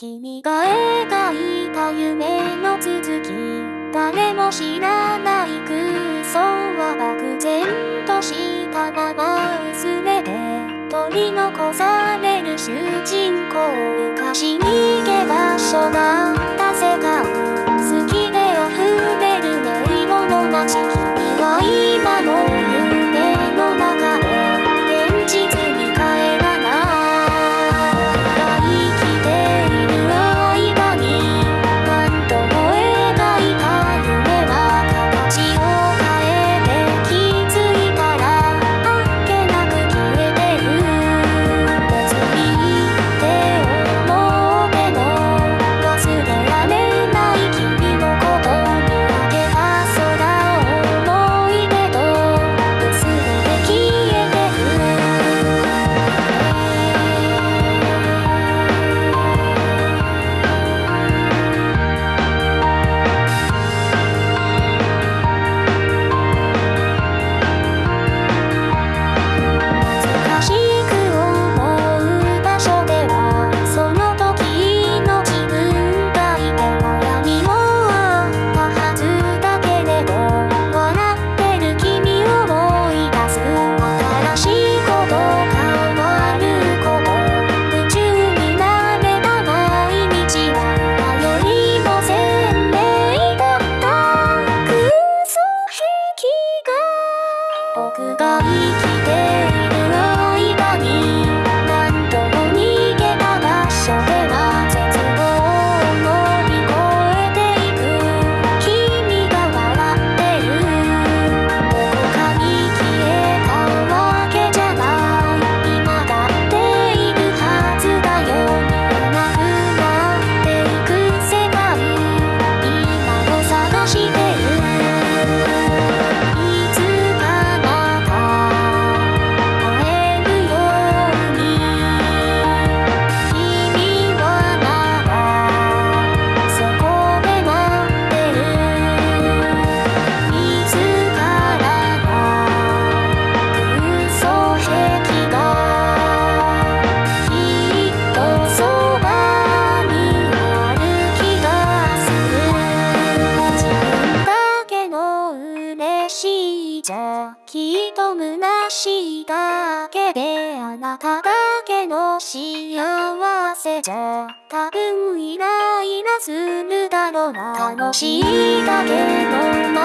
君が描いた夢の続き誰も知らない空想は漠然としたまま薄めて取り残される主人公昔逃げ場所がじゃきっと虚しいだけであなただけの幸せじゃ。多分イライラするだろうな楽しいだけの